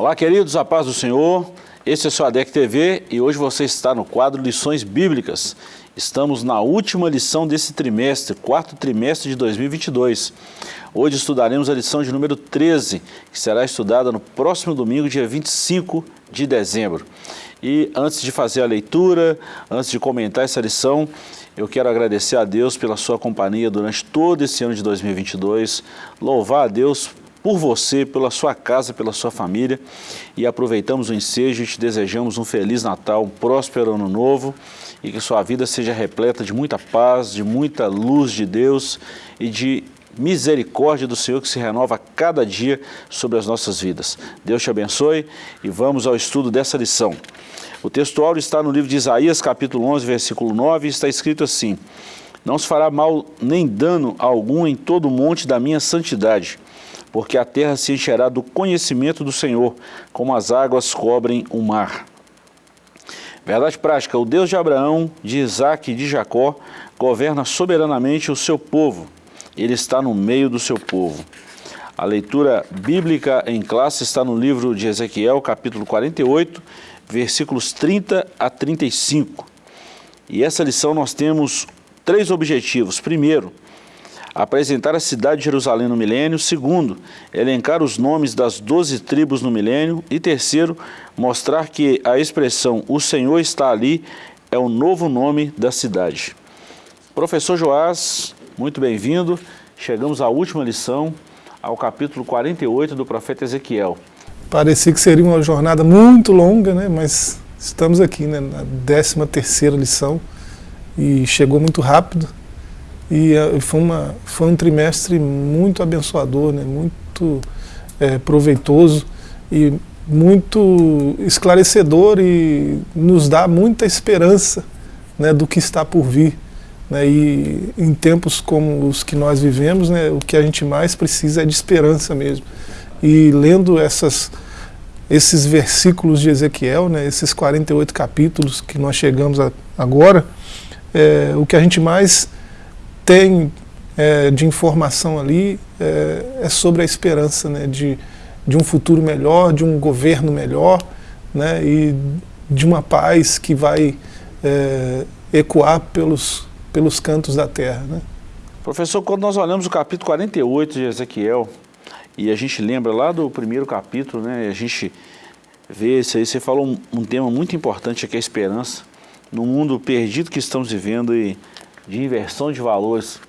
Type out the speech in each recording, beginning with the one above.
Olá, queridos, a paz do Senhor. Este é o ADEC TV e hoje você está no quadro Lições Bíblicas. Estamos na última lição desse trimestre, quarto trimestre de 2022. Hoje estudaremos a lição de número 13, que será estudada no próximo domingo, dia 25 de dezembro. E antes de fazer a leitura, antes de comentar essa lição, eu quero agradecer a Deus pela sua companhia durante todo esse ano de 2022, louvar a Deus por você, pela sua casa, pela sua família. E aproveitamos o ensejo e te desejamos um Feliz Natal, um próspero Ano Novo e que sua vida seja repleta de muita paz, de muita luz de Deus e de misericórdia do Senhor que se renova a cada dia sobre as nossas vidas. Deus te abençoe e vamos ao estudo dessa lição. O texto áureo está no livro de Isaías, capítulo 11, versículo 9, e está escrito assim, Não se fará mal nem dano algum em todo o monte da minha santidade, porque a terra se encherá do conhecimento do Senhor, como as águas cobrem o mar. Verdade prática, o Deus de Abraão, de Isaac e de Jacó governa soberanamente o seu povo. Ele está no meio do seu povo. A leitura bíblica em classe está no livro de Ezequiel, capítulo 48, versículos 30 a 35. E essa lição nós temos três objetivos. Primeiro, apresentar a cidade de Jerusalém no milênio. Segundo, elencar os nomes das doze tribos no milênio. E terceiro, mostrar que a expressão o Senhor está ali é o novo nome da cidade. Professor Joás, muito bem-vindo. Chegamos à última lição, ao capítulo 48 do profeta Ezequiel. Parecia que seria uma jornada muito longa, né? mas estamos aqui né? na 13 terceira lição e chegou muito rápido. E uh, foi, uma, foi um trimestre muito abençoador, né? muito é, proveitoso e muito esclarecedor e nos dá muita esperança né, do que está por vir. Né, e em tempos como os que nós vivemos, né, o que a gente mais precisa é de esperança mesmo. E lendo essas, esses versículos de Ezequiel, né, esses 48 capítulos que nós chegamos a, agora, é, o que a gente mais tem é, de informação ali é, é, sobre a esperança né, de, de um futuro melhor, de um governo melhor né, e de uma paz que vai é, ecoar pelos, pelos cantos da terra. Né. Professor, quando nós olhamos o capítulo 48 de Ezequiel, e a gente lembra lá do primeiro capítulo, né, a gente vê isso aí, você falou um, um tema muito importante aqui, a esperança, no mundo perdido que estamos vivendo e de inversão de valores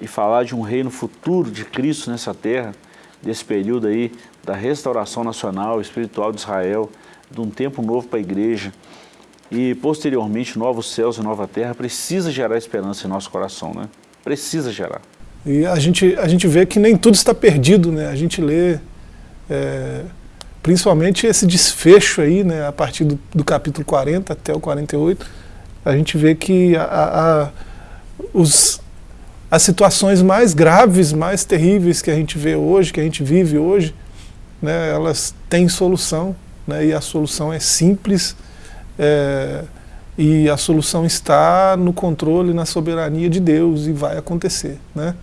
e falar de um reino futuro de Cristo nessa terra, desse período aí da restauração nacional, espiritual de Israel, de um tempo novo para a igreja e posteriormente novos céus e nova terra, precisa gerar esperança em nosso coração, né? Precisa gerar. E a gente, a gente vê que nem tudo está perdido, né? A gente lê é, principalmente esse desfecho aí, né? A partir do, do capítulo 40 até o 48, a gente vê que a, a os, as situações mais graves, mais terríveis que a gente vê hoje, que a gente vive hoje, né, elas têm solução, né, e a solução é simples, é, e a solução está no controle, na soberania de Deus, e vai acontecer. Né?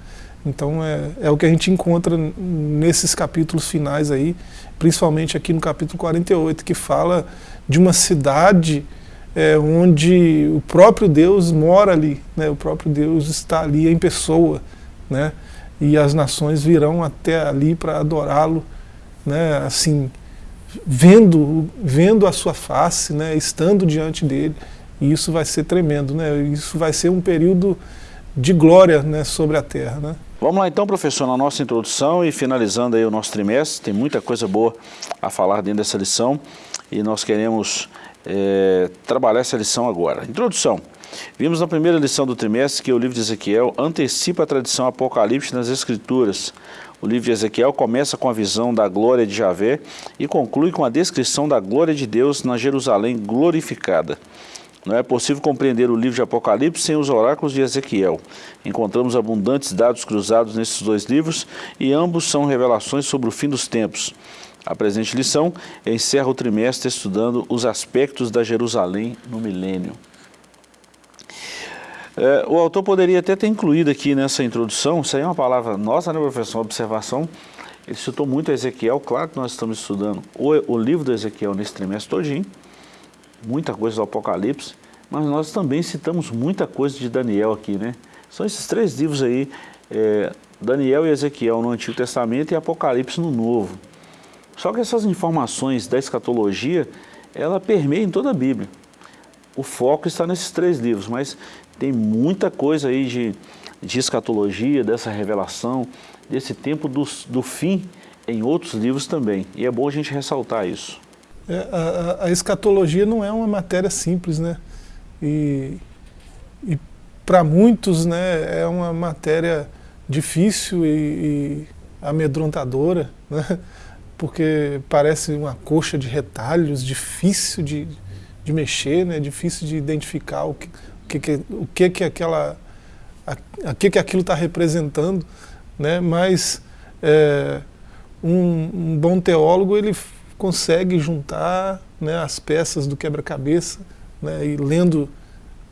Então é, é o que a gente encontra nesses capítulos finais aí, principalmente aqui no capítulo 48, que fala de uma cidade é, onde o próprio Deus mora ali, né? o próprio Deus está ali em pessoa, né? e as nações virão até ali para adorá-lo, né? assim, vendo, vendo a sua face, né? estando diante dele, e isso vai ser tremendo, né? isso vai ser um período de glória né? sobre a terra. Né? Vamos lá então, professor, na nossa introdução e finalizando aí o nosso trimestre, tem muita coisa boa a falar dentro dessa lição, e nós queremos é, trabalhar essa lição agora. Introdução. Vimos na primeira lição do trimestre que o livro de Ezequiel antecipa a tradição apocalíptica nas Escrituras. O livro de Ezequiel começa com a visão da glória de Javé e conclui com a descrição da glória de Deus na Jerusalém glorificada. Não é possível compreender o livro de Apocalipse sem os oráculos de Ezequiel. Encontramos abundantes dados cruzados nesses dois livros e ambos são revelações sobre o fim dos tempos. A presente lição encerra o trimestre estudando os aspectos da Jerusalém no milênio. É, o autor poderia até ter incluído aqui nessa introdução, isso aí é uma palavra nossa, né, professor, uma observação, Ele citou muito Ezequiel, claro que nós estamos estudando o, o livro do Ezequiel nesse trimestre todinho, muita coisa do Apocalipse, mas nós também citamos muita coisa de Daniel aqui, né? São esses três livros aí, é, Daniel e Ezequiel no Antigo Testamento e Apocalipse no Novo. Só que essas informações da escatologia, ela permeia em toda a Bíblia. O foco está nesses três livros, mas tem muita coisa aí de, de escatologia, dessa revelação, desse tempo do, do fim em outros livros também. E é bom a gente ressaltar isso. É, a, a, escatologia não é uma matéria simples, né? E, e para muitos né, é uma matéria difícil e, e amedrontadora, né? Porque parece uma coxa de retalhos, difícil de, de mexer, né? difícil de identificar o que, o que, o que, que aquela, a, a que, que aquilo está representando né? mas é, um, um, bom teólogo ele consegue juntar né, as peças do quebra-cabeça né, e lendo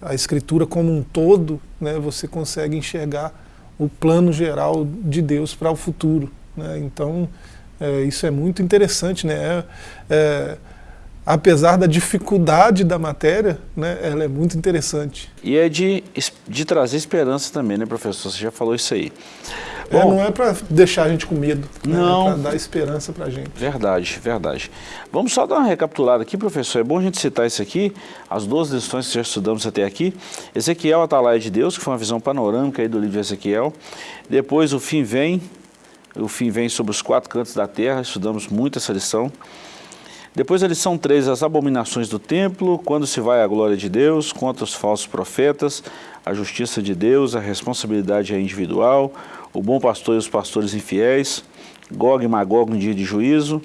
a escritura como um todo, né, você consegue enxergar o plano geral de Deus para o futuro. Né? Então, é, isso é muito interessante. Né? É, é, apesar da dificuldade da matéria, né, ela é muito interessante. E é de, de trazer esperança também, né, professor? Você já falou isso aí. É, Bom, não é para deixar a gente com medo, né? não, é para dar esperança para a gente. Verdade, verdade. Vamos só dar uma recapitulada aqui, professor. É bom a gente citar isso aqui, as duas lições que já estudamos até aqui. Ezequiel, Atalaia de Deus, que foi uma visão panorâmica aí do livro de Ezequiel. Depois, o fim vem, o fim vem sobre os quatro cantos da terra, estudamos muito essa lição. Depois a lição 3, as abominações do templo, quando se vai a glória de Deus, contra os falsos profetas, a justiça de Deus, a responsabilidade é individual, o bom pastor e os pastores infiéis, Gog e Magog no dia de juízo,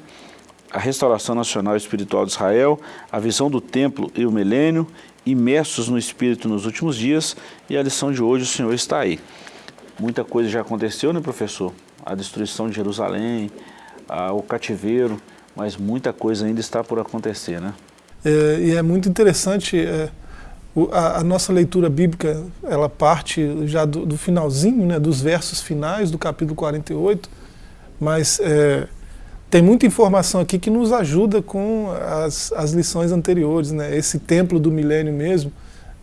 a restauração nacional e espiritual de Israel, a visão do templo e o milênio, imersos no Espírito nos últimos dias, e a lição de hoje o Senhor está aí. Muita coisa já aconteceu, né, professor? A destruição de Jerusalém, a, o cativeiro, mas muita coisa ainda está por acontecer, né? É, e é muito interessante, é, o, a, a, nossa leitura bíblica, ela parte já do, do, finalzinho, né, dos versos finais do capítulo 48, mas é, tem muita informação aqui que nos ajuda com as, as lições anteriores, né? Esse templo do milênio mesmo,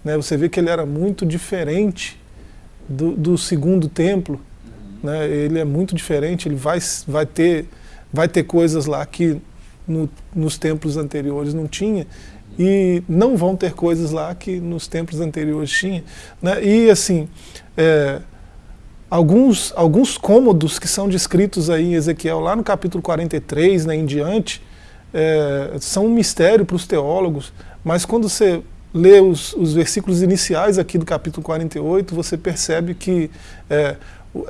né? Você vê que ele era muito diferente do, do segundo templo, né? Ele é muito diferente, ele vai, vai ter vai ter coisas lá que no, nos templos anteriores não tinha, e não vão ter coisas lá que nos templos anteriores tinha. Né? E assim, é, alguns, alguns cômodos que são descritos aí em Ezequiel, lá no capítulo 43 né, em diante, é, são um mistério para os teólogos, mas quando você lê os, os, versículos iniciais aqui do capítulo 48, você percebe que é,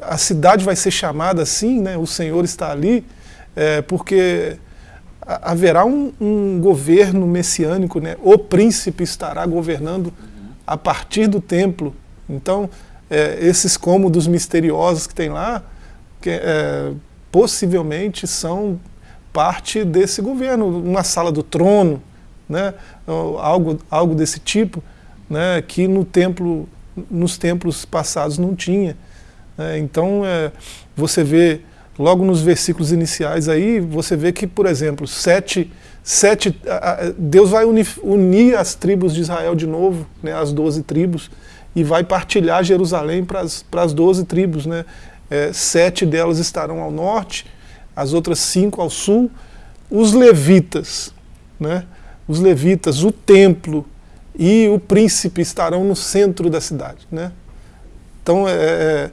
a cidade vai ser chamada assim, né, o Senhor está ali, é, porque haverá um, um, governo messiânico, né? o príncipe estará governando a partir do templo. Então, é, esses cômodos misteriosos que tem lá, que, é, possivelmente são parte desse governo, uma sala do trono, né? algo, algo desse tipo, né? que no templo, nos templos passados não tinha. Né? Então, é, você vê logo nos versículos iniciais aí, você vê que, por exemplo, sete, sete, Deus vai unir, unir as tribos de Israel de novo, né, as doze tribos, e vai partilhar Jerusalém para as doze tribos. Né? É, sete delas estarão ao norte, as outras cinco ao sul. Os levitas, né? os levitas, o templo e o príncipe estarão no centro da cidade. Né? Então, é, é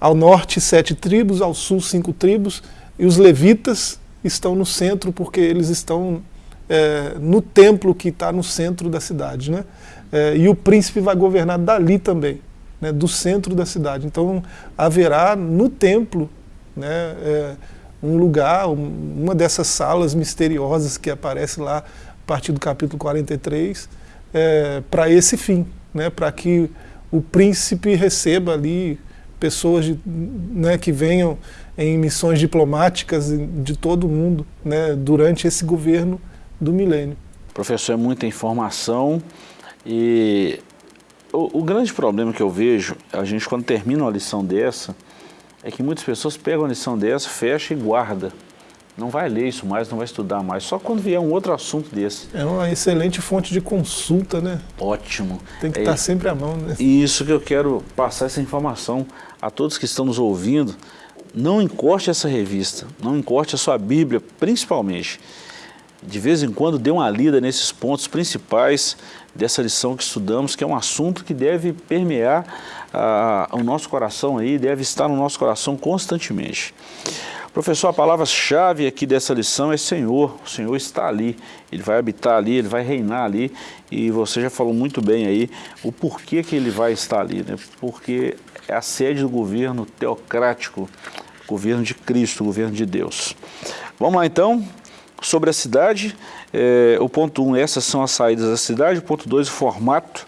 ao norte, sete tribos, ao sul, cinco tribos, e os levitas estão no centro porque eles estão é, no templo que está no centro da cidade. Né? É, e o príncipe vai governar dali também, né, do centro da cidade. Então haverá no templo né, é, um lugar, uma dessas salas misteriosas que aparece lá a partir do capítulo 43, é, para esse fim, né, para que o príncipe receba ali pessoas de, né, que venham em missões diplomáticas de todo o mundo né, durante esse governo do milênio. Professor, é muita informação e o, o, grande problema que eu vejo, a gente quando termina uma lição dessa, é que muitas pessoas pegam a lição dessa, fecha e guarda. Não vai ler isso mais, não vai estudar mais, só quando vier um outro assunto desse. É uma excelente fonte de consulta, né? Ótimo. Tem que é, estar sempre à mão, né? Isso que eu quero passar essa informação a todos que estão nos ouvindo. Não encoste essa revista, não encoste a sua Bíblia, principalmente. De vez em quando dê uma lida nesses pontos principais dessa lição que estudamos, que é um assunto que deve permear ah, o nosso coração aí, deve estar no nosso coração constantemente. Professor, a palavra-chave aqui dessa lição é Senhor. O Senhor está ali, Ele vai habitar ali, Ele vai reinar ali. E você já falou muito bem aí o porquê que Ele vai estar ali. Né? Porque é a sede do governo teocrático, governo de Cristo, governo de Deus. Vamos lá então, sobre a cidade. É, o ponto 1, um, essas são as saídas da cidade. O ponto 2, o formato.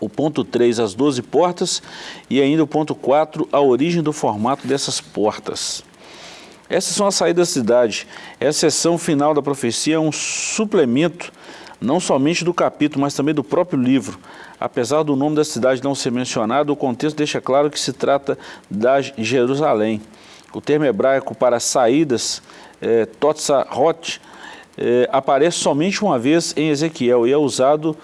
O ponto 3, as 12 portas. E ainda o ponto 4, a origem do formato dessas portas. Essas são as saídas da cidade. Essa sessão final da profecia é um suplemento, não somente do capítulo, mas também do próprio livro. Apesar do nome da cidade não ser mencionado, o contexto deixa claro que se trata da Jerusalém. O termo hebraico para saídas, é, Totsarot, é, aparece somente uma vez em Ezequiel e é usado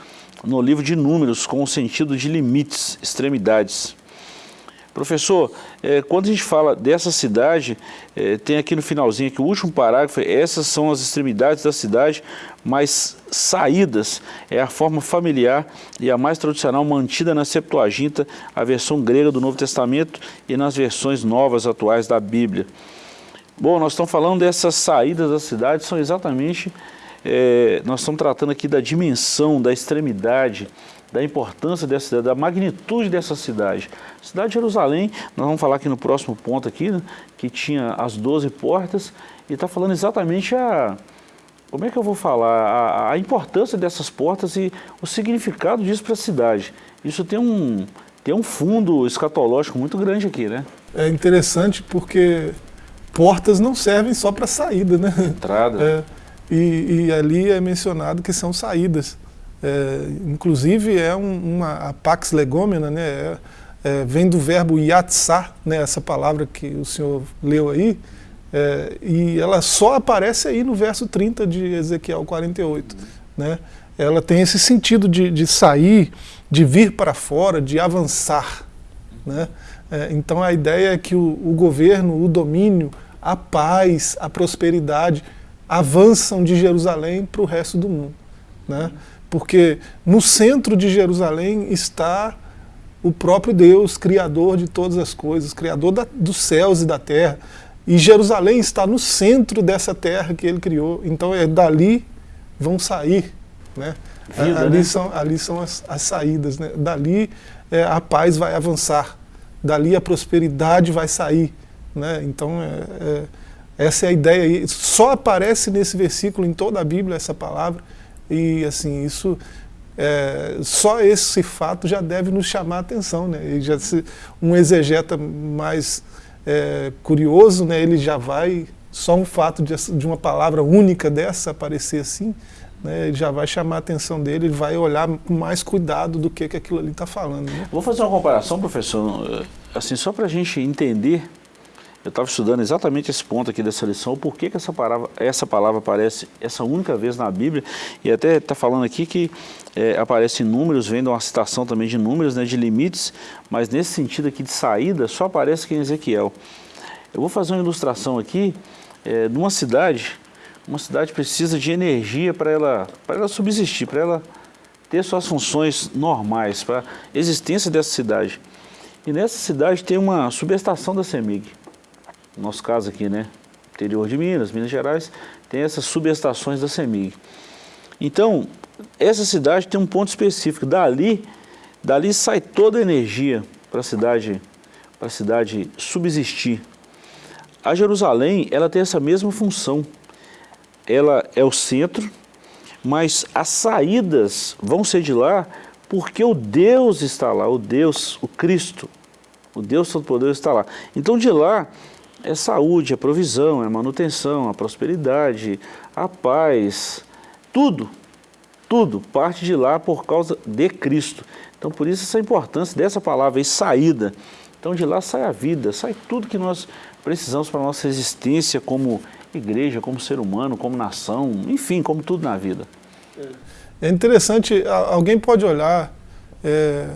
no livro de Números com o sentido de limites, extremidades. Professor, é, quando a gente fala dessa cidade, é, tem aqui no finalzinho, aqui, o último parágrafo, essas são as extremidades da cidade, mas saídas é a forma familiar e a mais tradicional mantida na Septuaginta, a versão grega do Novo Testamento e nas versões novas atuais da Bíblia. Bom, nós estamos falando dessas saídas da cidade, são exatamente, é, nós estamos tratando aqui da dimensão, da extremidade, da importância dessa cidade, da magnitude dessa cidade. Cidade de Jerusalém, nós vamos falar aqui no próximo ponto aqui, né, que tinha as 12 portas, e está falando exatamente a... Como é que eu vou falar? A, a importância dessas portas e o significado disso para a cidade. Isso tem um, tem um fundo escatológico muito grande aqui, né? É interessante porque portas não servem só para saída, né? Entrada. É, e, e ali é mencionado que são saídas. É, inclusive é um, uma a pax legomena, né, é, é, vem do verbo yatsá, né, essa palavra que o senhor leu aí, é, e ela só aparece aí no verso 30 de Ezequiel 48. Né? Ela tem esse sentido de, de sair, de vir para fora, de avançar. Né? É, então a ideia é que o, o governo, o domínio, a paz, a prosperidade avançam de Jerusalém para o resto do mundo. Né? Porque no centro de Jerusalém está o próprio Deus, Criador de todas as coisas, Criador da, dos céus e da terra. E Jerusalém está no centro dessa terra que ele criou. Então é dali vão sair. Né? Vida, ali, né? São, ali são as, as saídas. Né? Dali é, a paz vai avançar. Dali a prosperidade vai sair. Né? Então é, é, essa é a ideia. Só aparece nesse versículo em toda a Bíblia essa palavra. E assim, isso é, só esse fato já deve nos chamar a atenção. Né? E já se, um exegeta mais é, curioso, né, ele já vai, só um fato de, de uma palavra única dessa aparecer assim, né, ele já vai chamar a atenção dele, ele vai olhar com mais cuidado do que, que aquilo ali está falando. Né? Vou fazer uma comparação, professor, assim, só para a gente entender eu estava estudando exatamente esse ponto aqui dessa lição, por que, essa, palavra, essa palavra aparece essa única vez na Bíblia, e até está falando aqui que é, aparece em números, vendo uma citação também de números, né, de limites, mas nesse sentido aqui de saída, só aparece aqui em Ezequiel. Eu vou fazer uma ilustração aqui é, de uma cidade, uma cidade precisa de energia para ela, ela subsistir, para ela ter suas funções normais, para a existência dessa cidade. E nessa cidade tem uma subestação da CEMIG no nosso caso aqui, né, interior de Minas, Minas Gerais, tem essas subestações da CEMIG. Então, essa cidade tem um ponto específico, dali, dali sai toda a energia para a cidade, cidade subsistir. A Jerusalém, ela tem essa mesma função, ela é o centro, mas as saídas vão ser de lá porque o Deus está lá, o Deus, o Cristo, o Deus Todo-Poderoso está lá. Então de lá é saúde, é provisão, é manutenção, a prosperidade, a paz, tudo, tudo parte de lá por causa de Cristo. Então por isso essa importância dessa palavra aí, saída, Então de lá sai a vida, sai tudo que nós precisamos para a nossa existência como igreja, como ser humano, como nação, enfim, como tudo na vida. É interessante, alguém pode olhar é,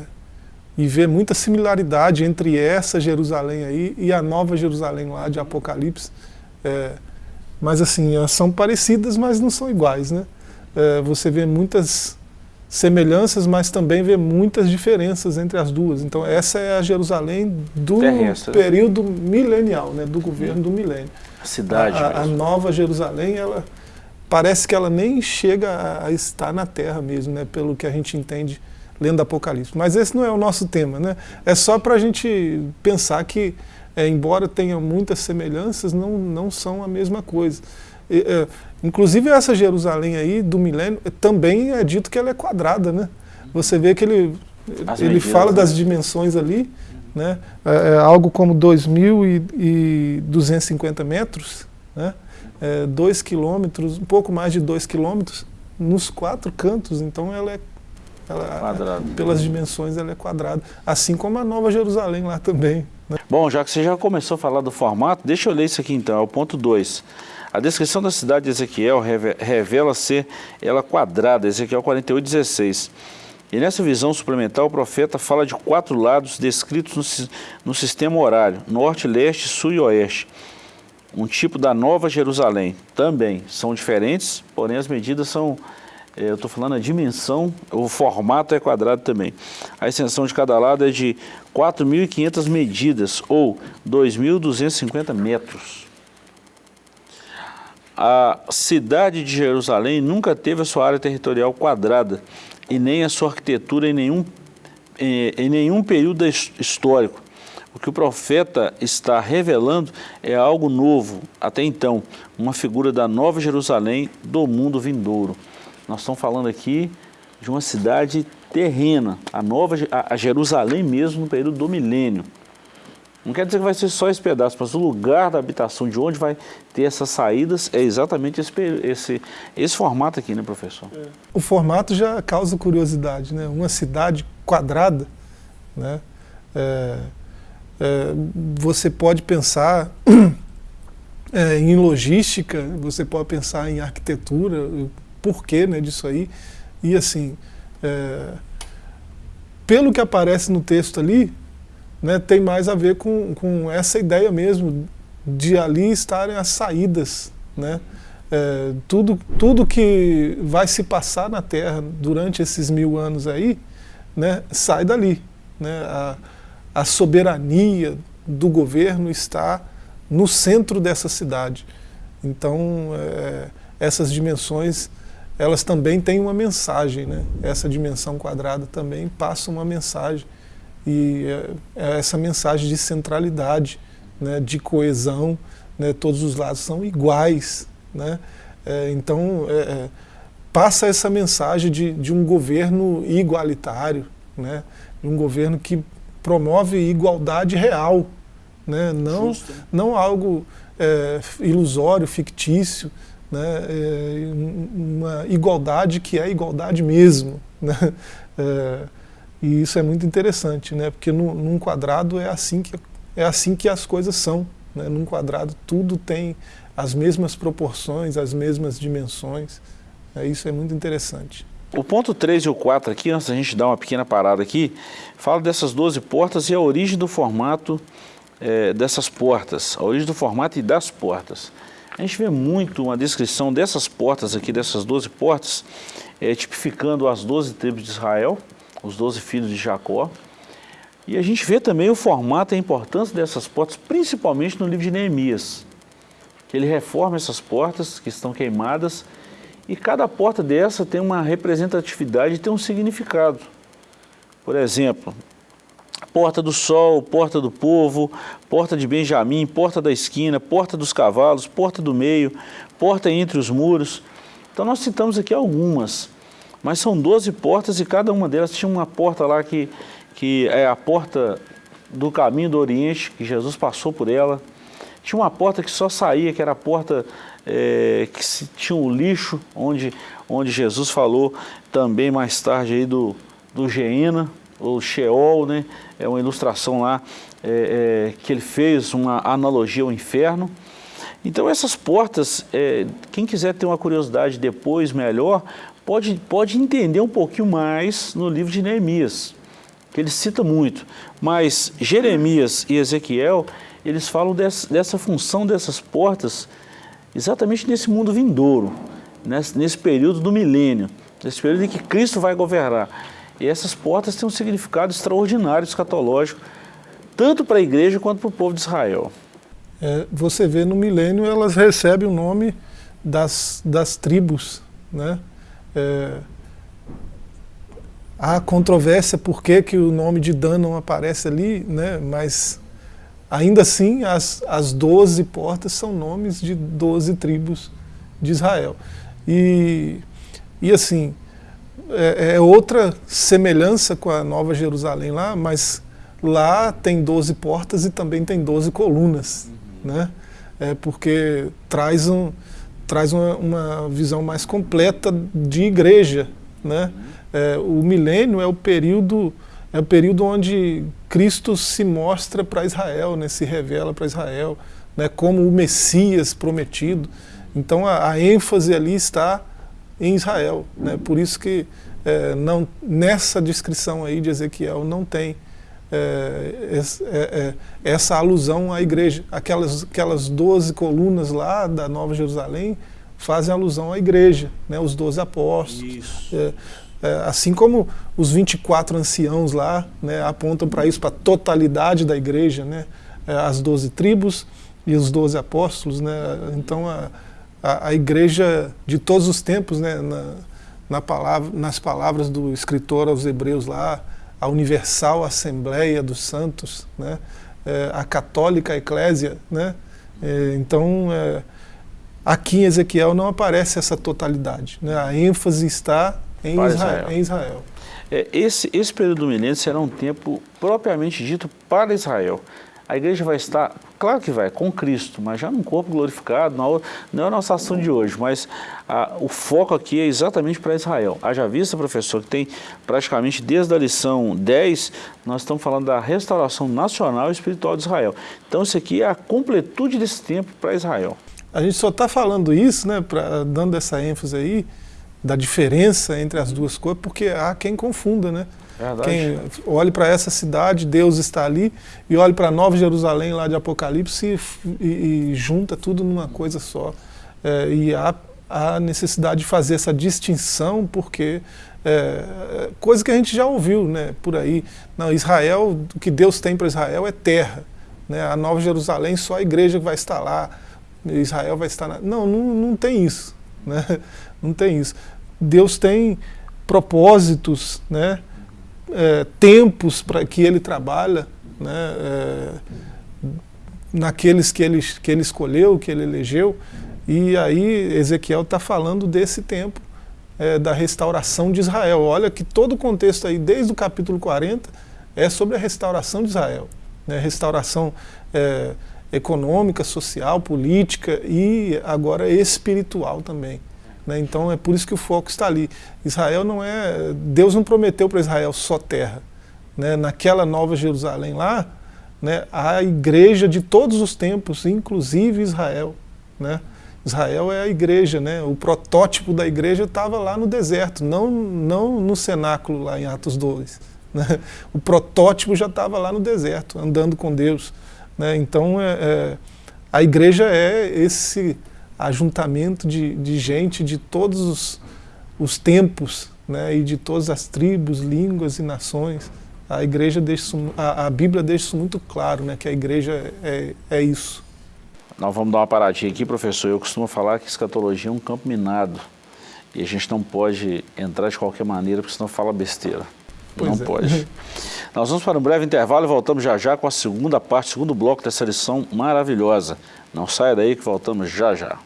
e ver muita similaridade entre essa Jerusalém aí e a nova Jerusalém lá de Apocalipse. É, mas assim, elas são parecidas, mas não são iguais, né? É, você vê muitas semelhanças, mas também vê muitas diferenças entre as duas. Então essa é a Jerusalém do Terrestre. período milenial, né, do governo do milênio. A cidade a, a, nova Jerusalém, ela parece que ela nem chega a, a, estar na terra mesmo, né, pelo que a gente entende lendo Apocalipse. Mas esse não é o nosso tema, né? É só para a gente pensar que, é, embora tenha muitas semelhanças, não, não são a mesma coisa. E, é, Inclusive essa Jerusalém aí do milênio, também é dito que ela é quadrada, né? Você vê que ele, ele fala das né? dimensões ali, né? É, é algo como 2.250 metros, né? É, dois quilômetros, um pouco mais de dois quilômetros, nos quatro cantos, então ela é ela, pelas dimensões ela é quadrada, assim como a Nova Jerusalém lá também. Né? Bom, já que você já começou a falar do formato, deixa eu ler isso aqui então, é o ponto 2. A descrição da cidade de Ezequiel revela ser ela quadrada, Ezequiel 48, 16. E nessa visão suplementar, o profeta fala de quatro lados descritos no, no sistema horário, norte, leste, sul e oeste. Um tipo da Nova Jerusalém. Também são diferentes, porém as medidas são, eu estou falando a dimensão, o formato é quadrado também. A extensão de cada lado é de 4.500 medidas, ou 2.250 metros. A cidade de Jerusalém nunca teve a sua área territorial quadrada e nem a sua arquitetura em nenhum, em, em nenhum período histórico. O que o profeta está revelando é algo novo, até então, uma figura da nova Jerusalém do mundo vindouro. Nós estamos falando aqui de uma cidade terrena, a nova a Jerusalém mesmo no período do milênio. Não quer dizer que vai ser só esse pedaço, mas o lugar da habitação, de onde vai ter essas saídas, é exatamente esse, esse, esse formato aqui, né, professor? É. O formato já causa curiosidade, né? Uma cidade quadrada, né? É, é, você pode pensar é, em logística, você pode pensar em arquitetura, porquê né, disso aí. E assim, é, pelo que aparece no texto ali, né, tem mais a ver com, com essa ideia mesmo de ali estarem as saídas, né? É, tudo, tudo que vai se passar na Terra durante esses mil anos aí, né, sai dali. Né? A, a soberania do governo está no centro dessa cidade. Então, é, essas dimensões, elas também têm uma mensagem. Né? Essa dimensão quadrada também passa uma mensagem e é, é essa mensagem de centralidade, né, de coesão, né, todos os lados são iguais. Né? É, então, é, é, passa essa mensagem de, de um governo igualitário, né, um governo que promove igualdade real, né, não, não algo é, ilusório, fictício, né, é, uma igualdade que é igualdade mesmo. Né, e isso é muito interessante, né? porque no, num quadrado é assim que, é assim que as coisas são. Né? Num quadrado tudo tem as mesmas proporções, as mesmas dimensões. É, isso é muito interessante. O ponto 3 e o 4 aqui, antes da gente dar uma pequena parada aqui, fala dessas 12 portas e a origem do formato é, dessas portas, a origem do formato e das portas. A gente vê muito uma descrição dessas portas aqui, dessas 12 portas, é, tipificando as 12 tribos de Israel, os doze filhos de Jacó. E a gente vê também o formato e a importância dessas portas, principalmente no livro de Neemias, que ele reforma essas portas que estão queimadas e cada porta dessa tem uma representatividade e tem um significado. Por exemplo, porta do sol, porta do povo, porta de Benjamim, porta da esquina, porta dos cavalos, porta do meio, porta entre os muros. Então nós citamos aqui algumas. Mas são 12 portas e cada uma delas tinha uma porta lá que, que é a porta do caminho do Oriente, que Jesus passou por ela. Tinha uma porta que só saía, que era a porta é, que se, tinha o um lixo, onde, onde Jesus falou também mais tarde aí do, do Geena, o Sheol, né? É uma ilustração lá é, é, que ele fez uma analogia ao inferno. Então essas portas, é, quem quiser ter uma curiosidade depois melhor, pode, pode entender um pouquinho mais no livro de Neemias, que ele cita muito. Mas Jeremias e Ezequiel, eles falam dessa, dessa função dessas portas exatamente nesse mundo vindouro, nesse, nesse período do milênio, nesse período em que Cristo vai governar. E essas portas têm um significado extraordinário, escatológico, tanto para a igreja quanto para o povo de Israel. É, você vê no milênio elas recebem o nome das, das tribos, né? É, há controvérsia por que, que o nome de Dan não aparece ali, né? mas ainda assim as, as 12 portas são nomes de 12 tribos de Israel. E, e assim, é, é outra semelhança com a Nova Jerusalém lá, mas lá tem 12 portas e também tem 12 colunas, uhum. né? É porque traz, um, traz uma, uma visão mais completa de igreja, né? Uhum. É, o milênio é o período é o período onde Cristo se mostra para Israel, né? Se revela para Israel, né? Como o Messias prometido. Então a, a ênfase ali está em Israel, né? Por isso que é, não, nessa descrição aí de Ezequiel não tem é, é, é, essa alusão à igreja. Aquelas, aquelas 12 colunas lá da Nova Jerusalém fazem alusão à igreja, né, os 12 apóstolos. É, é, assim como os 24 anciãos lá né, apontam para isso, para a totalidade da igreja, né, as 12 tribos e os 12 apóstolos. Né, então a, a, a igreja de todos os tempos, né, na, na palavra, nas palavras do escritor aos hebreus lá, a universal assembleia dos santos, né? É, a católica eclésia, né? É, então, é, aqui em Ezequiel não aparece essa totalidade, né? a ênfase está em Israel. Israel. Em Israel. É, esse, esse período do milênio será um tempo propriamente dito para Israel a igreja vai estar, claro que vai, com Cristo, mas já num corpo glorificado, não, é a nossa ação de hoje, mas a, o foco aqui é exatamente para Israel. Haja vista, professor, que tem praticamente desde a lição 10, nós estamos falando da restauração nacional e espiritual de Israel. Então isso aqui é a completude desse tempo para Israel. A gente só está falando isso, né, pra, dando essa ênfase aí, da diferença entre as duas coisas, porque há quem confunda, né? Verdade. Quem olhe para essa cidade, Deus está ali, e olhe para Nova Jerusalém lá de Apocalipse e, e, e junta tudo numa coisa só. É, e há, há necessidade de fazer essa distinção, porque é, coisa que a gente já ouviu né, por aí. Não, Israel, o que Deus tem para Israel é terra. Né, a Nova Jerusalém, só a igreja vai estar lá, Israel vai estar na... Não, não, não tem isso. Né? Não tem isso. Deus tem propósitos, né? É, tempos para que ele trabalha, né, é, naqueles que ele, que ele escolheu, que ele elegeu, e aí Ezequiel está falando desse tempo, é, da restauração de Israel. Olha que todo o contexto aí, desde o capítulo 40, é sobre a restauração de Israel. Né, restauração é, econômica, social, política e agora espiritual também. Né? Então é por isso que o foco está ali. Israel não é. Deus não prometeu para Israel só terra. Né? Naquela nova Jerusalém lá, né, a igreja de todos os tempos, inclusive Israel. Né? Israel é a igreja, né? o protótipo da igreja estava lá no deserto, não, não no cenáculo lá em Atos 2. Né? O protótipo já estava lá no deserto, andando com Deus. Né? Então é, é, a igreja é esse ajuntamento de, de gente de todos os, os tempos né, e de todas as tribos, línguas e nações. A igreja deixa a, a Bíblia deixa isso muito claro, né, que a igreja é, é isso. Nós vamos dar uma paradinha aqui, professor. Eu costumo falar que escatologia é um campo minado. E a gente não pode entrar de qualquer maneira, porque senão fala besteira. Pois não é. pode. Nós vamos para um breve intervalo e voltamos já já com a segunda parte, segundo bloco dessa lição maravilhosa. Não saia daí que voltamos já já.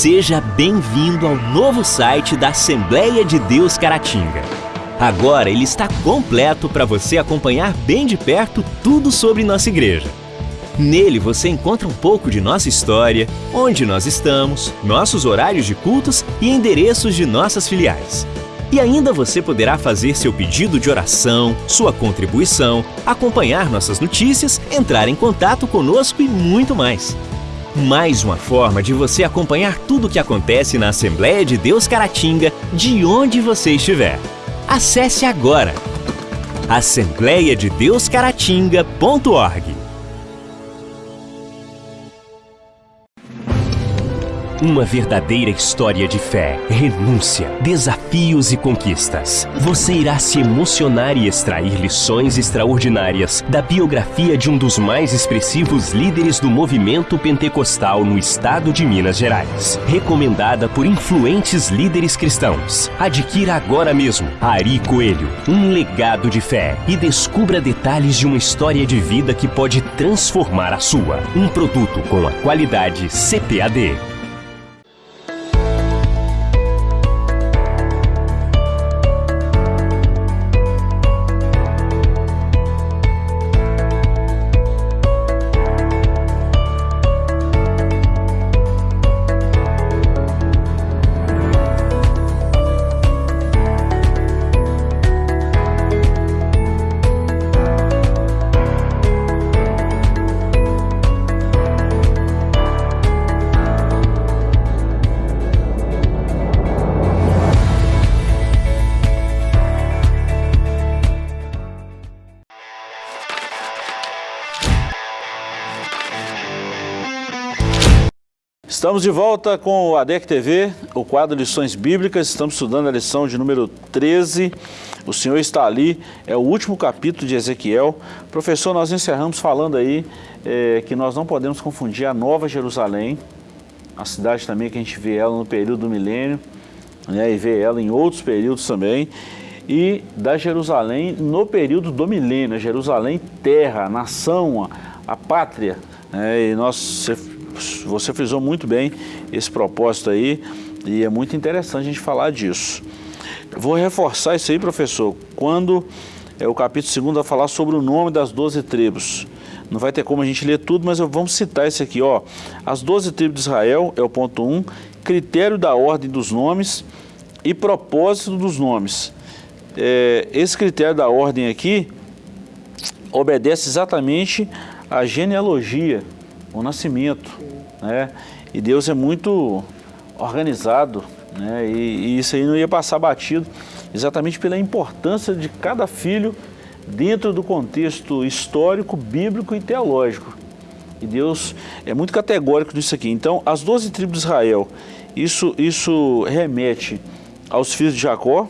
Seja bem-vindo ao novo site da Assembleia de Deus Caratinga. Agora ele está completo para você acompanhar bem de perto tudo sobre nossa igreja. Nele você encontra um pouco de nossa história, onde nós estamos, nossos horários de cultos e endereços de nossas filiais. E ainda você poderá fazer seu pedido de oração, sua contribuição, acompanhar nossas notícias, entrar em contato conosco e muito mais. Mais uma forma de você acompanhar tudo o que acontece na Assembleia de Deus Caratinga, de onde você estiver. Acesse agora assembleiadedeuscaratinga.org Uma verdadeira história de fé, renúncia, desafios e conquistas. Você irá se emocionar e extrair lições extraordinárias da biografia de um dos mais expressivos líderes do movimento pentecostal no estado de Minas Gerais. Recomendada por influentes líderes cristãos. Adquira agora mesmo Ari Coelho, um legado de fé e descubra detalhes de uma história de vida que pode transformar a sua. Um produto com a qualidade CPAD. Estamos de volta com o ADEC TV, o quadro Lições Bíblicas. Estamos estudando a lição de número 13. O Senhor está ali, é o último capítulo de Ezequiel. Professor, nós encerramos falando aí é, que nós não podemos confundir a Nova Jerusalém, a cidade também que a gente vê ela no período do milênio, né, e vê ela em outros períodos também, e da Jerusalém no período do milênio, a Jerusalém terra, nação, a, a pátria. Né, e nós você frisou muito bem esse propósito aí e é muito interessante a gente falar disso. Vou reforçar isso aí, professor, quando é, o capítulo 2 vai falar sobre o nome das 12 tribos. Não vai ter como a gente ler tudo, mas vamos citar esse aqui. Ó. As 12 tribos de Israel é o ponto 1, critério da ordem dos nomes e propósito dos nomes. É, esse critério da ordem aqui obedece exatamente à genealogia, o nascimento. Né? E Deus é muito organizado, né? E, e, isso aí não ia passar batido, exatamente pela importância de cada filho dentro do contexto histórico, bíblico e teológico. E Deus é muito categórico nisso aqui. Então, as 12 tribos de Israel, isso, isso remete aos filhos de Jacó,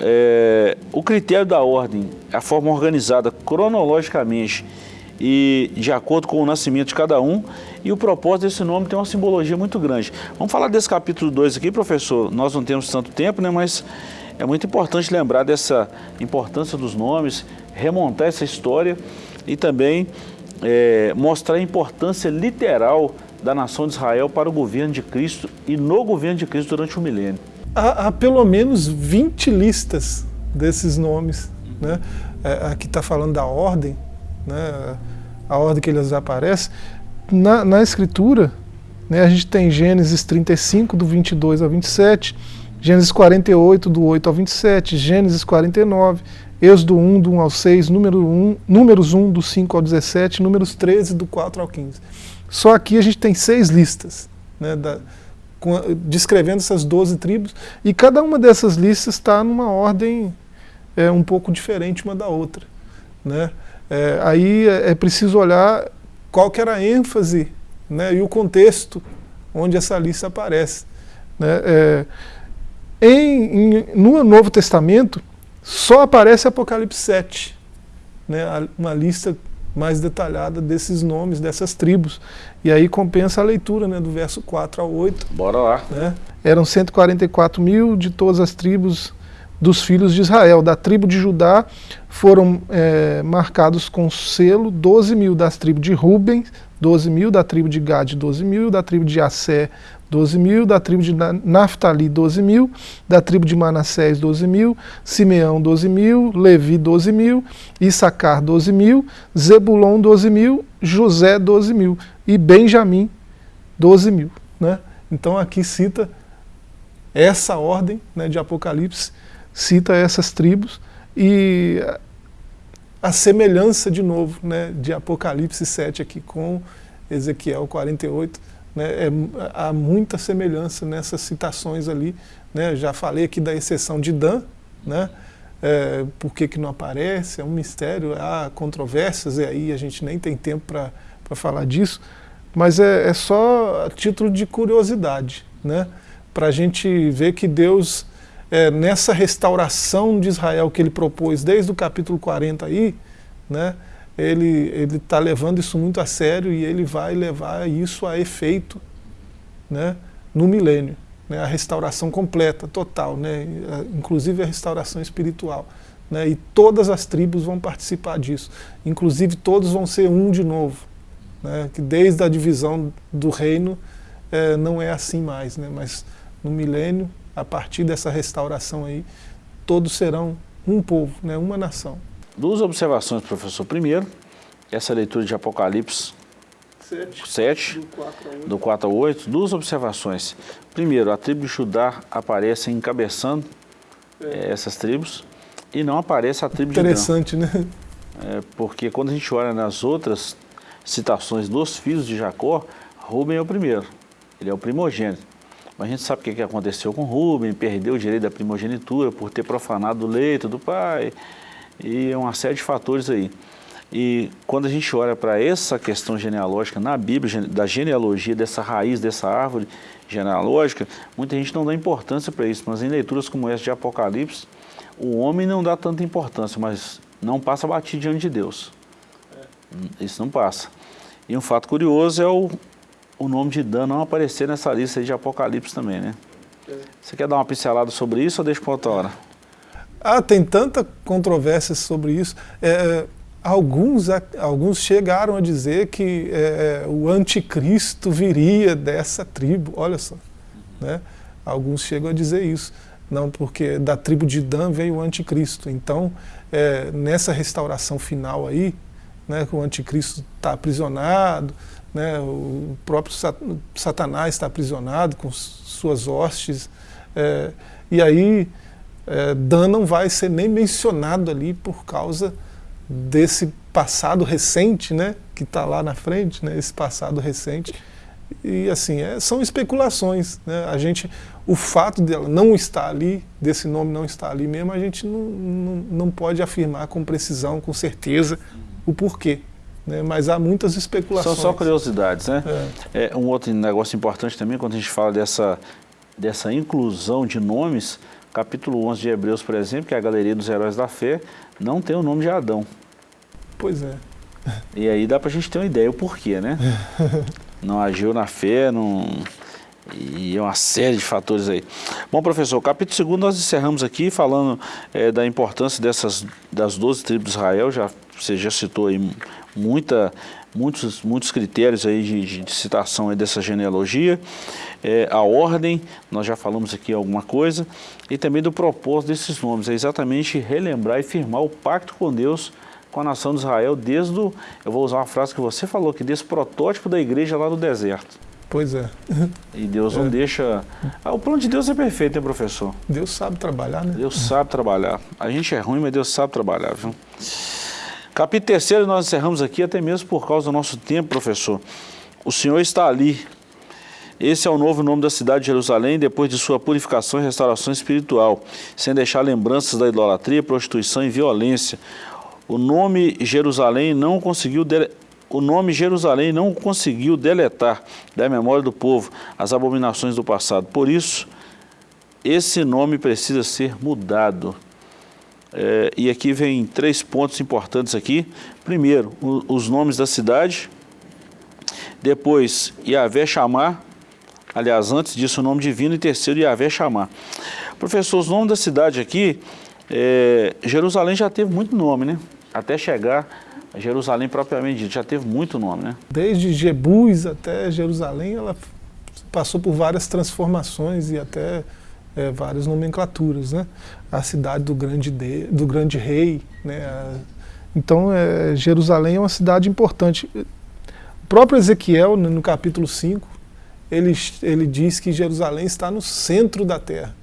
é, o critério da ordem, a forma organizada cronologicamente e de acordo com o nascimento de cada um, e o propósito desse nome tem uma simbologia muito grande. Vamos falar desse capítulo 2 aqui, professor? Nós não temos tanto tempo, né, mas é muito importante lembrar dessa importância dos nomes, remontar essa história e também é, mostrar a importância literal da nação de Israel para o governo de Cristo e no governo de Cristo durante o milênio. Há, há pelo menos 20 listas desses nomes. Né? É, aqui está falando da ordem, né, a ordem que eles aparecem. Na, na Escritura, né, a gente tem Gênesis 35, do 22 ao 27, Gênesis 48, do 8 ao 27, Gênesis 49, Êxodo 1, do 1 ao 6, número 1, Números 1, do 5 ao 17, Números 13, do 4 ao 15. Só aqui a gente tem seis listas, né, da, com, descrevendo essas 12 tribos, e cada uma dessas listas está numa ordem é, um pouco diferente uma da outra. Né? É, aí é, é preciso olhar qual que era a ênfase né, e o contexto onde essa lista aparece. Né? É, em, em, no Novo Testamento, só aparece Apocalipse 7, né, uma lista mais detalhada desses nomes, dessas tribos. E aí compensa a leitura né, do verso 4 ao 8. Bora lá. Né? Eram 144 mil de todas as tribos dos filhos de Israel. Da tribo de Judá foram é, marcados com selo 12 mil das tribos de Ruben, 12 mil, da tribo de Gad 12 mil, da tribo de Assé 12 mil, da tribo de Naphtali 12 mil, da tribo de Manassés 12 mil, Simeão 12 mil, Levi 12 mil, Issacar 12 mil, Zebulon 12 mil, José 12 mil e Benjamim 12 mil. Né? Então aqui cita essa ordem né, de Apocalipse, cita essas tribos e a semelhança de novo né, de Apocalipse 7 aqui com Ezequiel 48, né, é, há muita semelhança nessas citações ali. Né, já falei aqui da exceção de Dan, né, é, por que, que não aparece, é um mistério, há controvérsias, e aí a gente nem tem tempo para falar disso, mas é, é só a título de curiosidade, né, para a gente ver que Deus, é, nessa restauração de Israel que ele propôs desde o capítulo 40 aí, né, ele está levando isso muito a sério e ele vai levar isso a efeito né, no milênio. Né, a restauração completa, total, né, inclusive a restauração espiritual. Né, e todas as tribos vão participar disso. Inclusive todos vão ser um de novo. Né, que desde a divisão do reino é, não é assim mais. Né, mas no milênio, a partir dessa restauração aí, todos serão um povo, né, uma nação. Duas observações, professor. Primeiro, essa leitura de Apocalipse 7, 7 do 4 a 8. Duas observações. Primeiro, a tribo de Judá aparece encabeçando é. essas tribos e não aparece a tribo de Interessante, né? É, porque quando a gente olha nas outras citações dos filhos de Jacó, Rubem é o primeiro, ele é o primogênito. Mas a gente sabe o que aconteceu com Rubem, perdeu o direito da primogenitura por ter profanado o leito do pai, e uma série de fatores aí. E quando a gente olha para essa questão genealógica na Bíblia, da genealogia, dessa raiz, dessa árvore genealógica, muita gente não dá importância para isso, mas em leituras como essa de Apocalipse, o homem não dá tanta importância, mas não passa batido diante de Deus. Isso não passa. E um fato curioso é o, o nome de Dan não aparecer nessa lista de Apocalipse também, né? Você quer dar uma pincelada sobre isso ou deixa para outra hora? Ah, tem tanta controvérsia sobre isso. É, é alguns, alguns chegaram a dizer que é, é, o anticristo viria dessa tribo, olha só. Né? Alguns chegam a dizer isso. Não, porque da tribo de Dan veio o anticristo. Então, é, nessa restauração final aí, né, que o anticristo está aprisionado, né, o próprio Satanás está aprisionado com suas hostes, é, e aí é, Dan não vai ser nem mencionado ali por causa desse passado recente, né, que está lá na frente, né, esse passado recente. E assim, é, são especulações. Né, a gente, o fato dela não estar ali, desse nome não estar ali mesmo, a gente não, não, não pode afirmar com precisão, com certeza, o porquê. Né, mas há muitas especulações. São só curiosidades, né? É. é. um outro negócio importante também, quando a gente fala dessa, dessa inclusão de nomes, capítulo 11 de Hebreus, por exemplo, que é a galeria dos heróis da fé, não tem o nome de Adão. Pois é. E aí dá para a gente ter uma ideia o porquê, né? não agiu na fé, não... E é uma série de fatores aí. Bom, professor, capítulo 2 nós encerramos aqui falando é, da importância dessas, das 12 tribos de Israel, já, você já citou aí muita, muitos, muitos critérios aí de, de citação aí dessa genealogia, é, a ordem, nós já falamos aqui alguma coisa, e também do propósito desses nomes, é exatamente relembrar e firmar o pacto com Deus, com a nação de Israel, desde o, eu vou usar uma frase que você falou, que desse protótipo da igreja lá no deserto. Pois é. E Deus não é. deixa... Ah, o plano de Deus é perfeito, né, professor? Deus sabe trabalhar, né? Deus sabe trabalhar. A gente é ruim, mas Deus sabe trabalhar, viu? Capítulo 3 nós encerramos aqui, até mesmo por causa do nosso tempo, professor. O Senhor está ali. Esse é o novo nome da cidade de Jerusalém, depois de sua purificação e restauração espiritual, sem deixar lembranças da idolatria, prostituição e violência. O nome Jerusalém não conseguiu dele... o nome Jerusalém não conseguiu deletar da memória do povo as abominações do passado. Por isso, esse nome precisa ser mudado. É, e aqui vem três pontos importantes aqui. Primeiro, o, os nomes da cidade. Depois, Yahvé chamar, Aliás, antes disso, o nome divino e terceiro, Yahvé chamar. Professor, os nomes da cidade aqui, é, Jerusalém já teve muito nome, né? Até chegar a Jerusalém propriamente dito, já teve muito nome, né? Desde Jebus até Jerusalém, ela passou por várias transformações e até é, várias nomenclaturas, né? A cidade do grande, de, do grande rei, né? Então, é, Jerusalém é uma cidade importante. O próprio Ezequiel, no capítulo 5, ele, ele diz que Jerusalém está no centro da terra.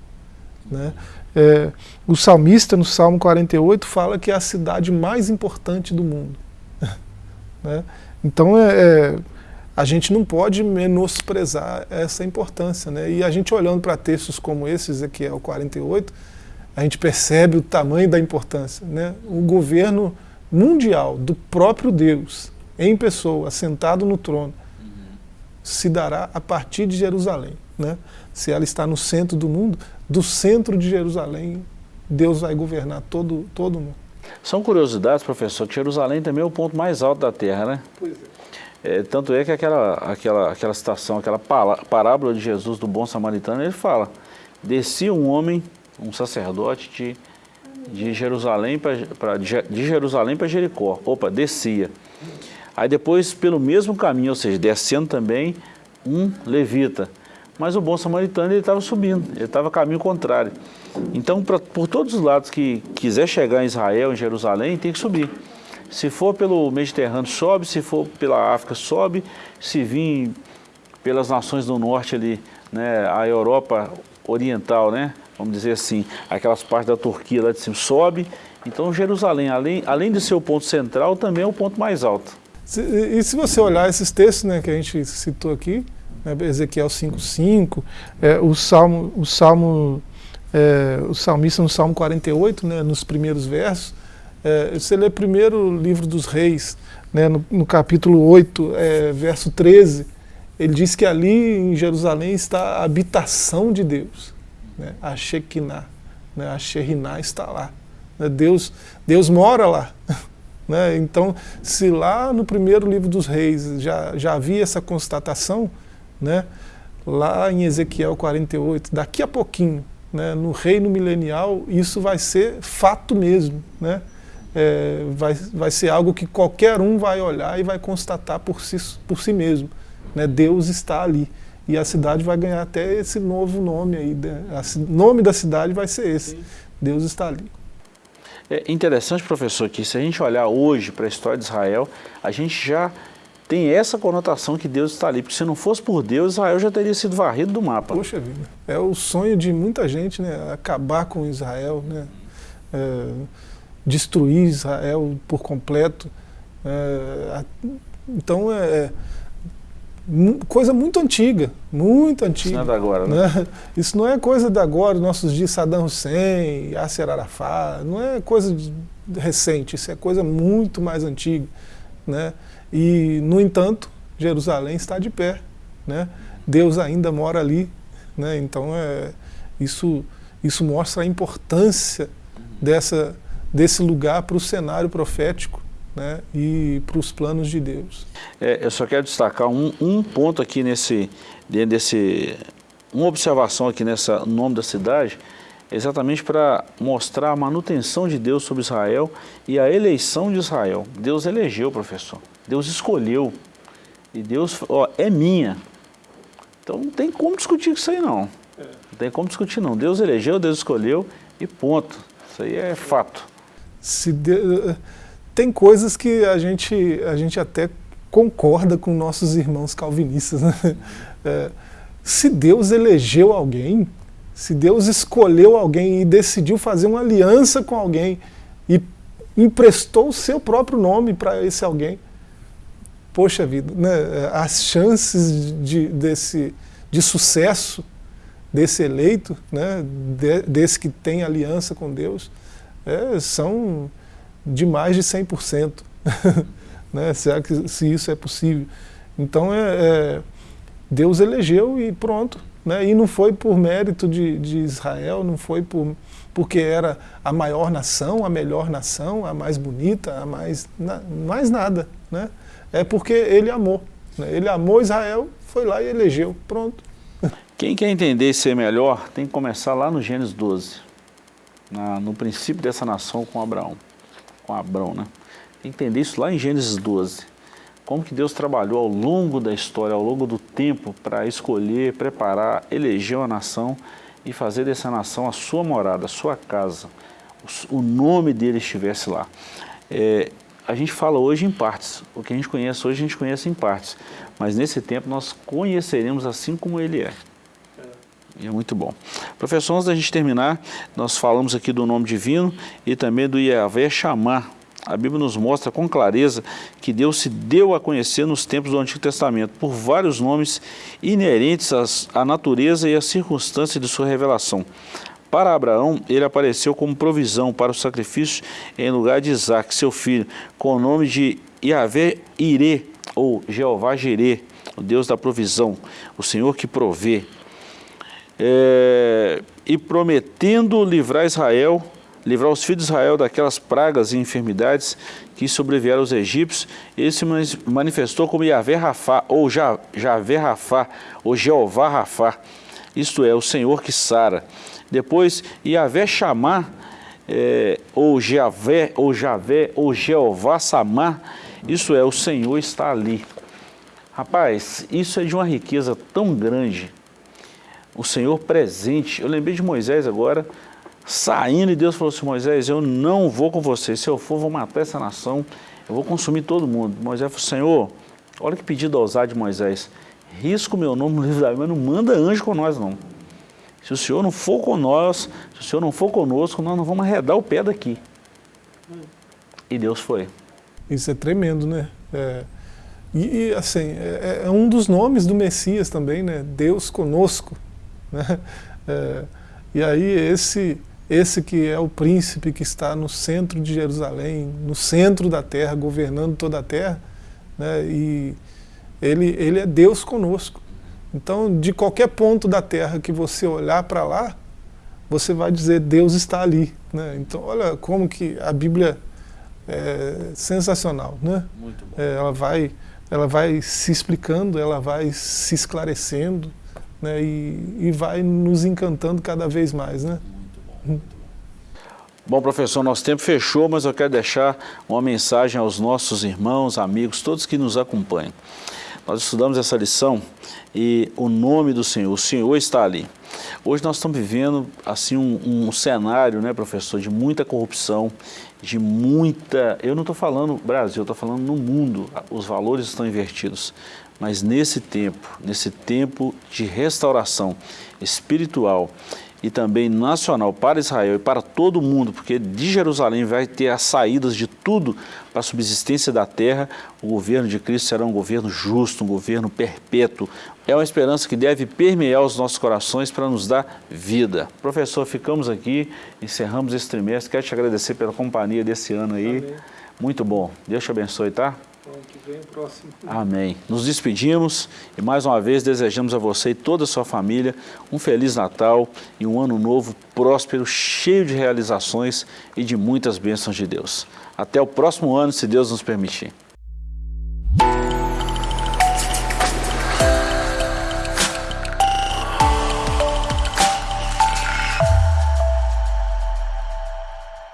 Né? É, o salmista, no Salmo 48, fala que é a cidade mais importante do mundo. né? Então, é, é, a gente não pode menosprezar essa importância. Né? E a gente olhando para textos como esse, Ezequiel 48, a gente percebe o tamanho da importância. Né? O governo mundial do próprio Deus, em pessoa, sentado no trono, se dará a partir de Jerusalém. Né? Se ela está no centro do mundo, do centro de Jerusalém, Deus vai governar todo, todo mundo. São curiosidades, professor, que Jerusalém também é o ponto mais alto da terra, né? Pois é. é tanto é que aquela, aquela, aquela citação, aquela parábola de Jesus do bom samaritano, ele fala, descia um homem, um sacerdote de, de Jerusalém para de Jerusalém para Jericó. Opa, descia. Aí depois, pelo mesmo caminho, ou seja, descendo também, um levita. Mas o bom samaritano ele estava subindo, ele estava caminho contrário. Então, pra, por todos os lados que quiser chegar em Israel, em Jerusalém, tem que subir. Se for pelo Mediterrâneo, sobe, se for pela África, sobe, se vir pelas nações do norte ali, né, a Europa Oriental, né, vamos dizer assim, aquelas partes da Turquia lá de cima, sobe. Então, Jerusalém, além, além de ser o ponto central, também é o ponto mais alto. E se você olhar esses textos né, que a gente citou aqui, né, Ezequiel 5,5, é, o Salmo, o Salmo, é, o salmista no Salmo 48, né, nos primeiros versos, é, você lê primeiro o livro dos reis, né, no, no, capítulo 8, é, verso 13, ele diz que ali em Jerusalém está a habitação de Deus, né, a Shekinah, né, a Sheriná está lá. Né, Deus, Deus mora lá. Né? Então, se lá no primeiro livro dos reis já, já havia essa constatação, né? lá em Ezequiel 48, daqui a pouquinho, né? no reino milenial, isso vai ser fato mesmo. Né? É, vai, vai ser algo que qualquer um vai olhar e vai constatar por si, por si mesmo. Né? Deus está ali. E a cidade vai ganhar até esse novo nome aí. O nome da cidade vai ser esse. Deus está ali. É interessante, professor, que se a gente olhar hoje para a história de Israel, a gente já tem essa conotação que Deus está ali, porque se não fosse por Deus, Israel já teria sido varrido do mapa. Poxa vida, é o sonho de muita gente, né? Acabar com Israel, né? É, destruir Israel por completo. É, então, é, é coisa muito antiga, muito antiga. Isso não é da agora, né? né? Isso não é coisa da agora, nossos dias Saddam Hussein, Yasser Arafat, não é coisa recente, isso é coisa muito mais antiga. Né? E, no entanto, Jerusalém está de pé, né? Deus ainda mora ali, né? então é, isso, isso mostra a importância dessa, desse lugar para o cenário profético né, e para os planos de Deus. É, eu só quero destacar um, um ponto aqui nesse, dentro desse, uma observação aqui nessa nome da cidade, exatamente para mostrar a manutenção de Deus sobre Israel e a eleição de Israel. Deus elegeu, professor. Deus escolheu. E Deus, ó, é minha. Então não tem como discutir isso aí não. Não tem como discutir não. Deus elegeu, Deus escolheu e ponto. Isso aí é fato. Se de tem coisas que a gente, a gente até concorda com nossos irmãos calvinistas. Né? É, se Deus elegeu alguém, se Deus escolheu alguém e decidiu fazer uma aliança com alguém e emprestou o seu próprio nome para esse alguém, poxa vida, né? as chances de, desse, de sucesso desse eleito, né? De, desse que tem aliança com Deus, é, são de mais de 100%. né? Será que se isso é possível? Então, é, é, Deus elegeu e pronto. Né? E não foi por mérito de, de Israel, não foi por, porque era a maior nação, a melhor nação, a mais bonita, a mais, na, mais nada. Né? É porque ele amou. Né? Ele amou Israel, foi lá e elegeu. Pronto. Quem quer entender e ser melhor, tem que começar lá no Gênesis 12, na, no princípio dessa nação com Abraão, com Abrão, né? Entender isso lá em Gênesis 12. Como que Deus trabalhou ao longo da história, ao longo do tempo, para escolher, preparar, eleger uma nação e fazer dessa nação a sua morada, a sua casa, o nome dele estivesse lá. É, a gente fala hoje em partes, o que a gente conhece hoje a gente conhece em partes, mas nesse tempo nós conheceremos assim como ele é. É muito bom. Professor, antes da gente terminar, nós falamos aqui do nome divino e também do Yahvé chamar. A Bíblia nos mostra com clareza que Deus se deu a conhecer nos tempos do Antigo Testamento por vários nomes inerentes à natureza e às circunstâncias de sua revelação. Para Abraão, ele apareceu como provisão para o sacrifício em lugar de Isaac, seu filho, com o nome de Yahvé Irê, ou Jeová Jirê, o Deus da provisão, o Senhor que provê é, e prometendo livrar Israel, livrar os filhos de Israel daquelas pragas e enfermidades que sobrevieram aos egípcios, ele se manifestou como Yahvé Rafá, ou Javé Rafá, ou Jeová Rafá, isto é, o Senhor que sara. Depois, Yahvé Chamar, é, ou Javé, ou Javé, ou Jeová Samar, isso é, o Senhor está ali. Rapaz, isso é de uma riqueza tão grande, o Senhor presente. Eu lembrei de Moisés agora, saindo e Deus falou assim, Moisés, eu não vou com você, se eu for vou matar essa nação, eu vou consumir todo mundo. Moisés falou, Senhor, olha que pedido ousado de Moisés, risco meu nome no livro da Bíblia, não manda anjo com nós não. Se o Senhor não for com nós, se o Senhor não for conosco, nós não vamos arredar o pé daqui. E Deus foi. Isso é tremendo, né? É, e, e, assim, é, é, um dos nomes do Messias também, né? Deus conosco. Né? É, e aí esse, esse que é o príncipe que está no centro de Jerusalém, no centro da terra, governando toda a terra, né? e ele, ele é Deus conosco. Então, de qualquer ponto da terra que você olhar para lá, você vai dizer Deus está ali. Né? Então, olha como que a Bíblia é sensacional. Né? É, ela, vai, ela vai se explicando, ela vai se esclarecendo né, e, e vai nos encantando cada vez mais. Né? Bom, professor, nosso tempo fechou, mas eu quero deixar uma mensagem aos nossos irmãos, amigos, todos que nos acompanham. Nós estudamos essa lição e o nome do Senhor, o Senhor está ali. Hoje nós estamos vivendo assim um, um cenário, né, professor, de muita corrupção, de muita... Eu não estou falando Brasil, eu estou falando no mundo, os valores estão invertidos. Mas nesse tempo, nesse tempo de restauração espiritual e também nacional para Israel e para todo o mundo, porque de Jerusalém vai ter as saídas de tudo para a subsistência da terra, o governo de Cristo será um governo justo, um governo perpétuo. É uma esperança que deve permear os nossos corações para nos dar vida. Professor, ficamos aqui, encerramos esse trimestre. Quero te agradecer pela companhia desse ano aí. Amém. Muito bom. Deus te abençoe, tá? Próximo. Amém. Nos despedimos e mais uma vez desejamos a você e toda a sua família um Feliz Natal e um ano novo próspero, cheio de realizações e de muitas bênçãos de Deus. Até o próximo ano, se Deus nos permitir.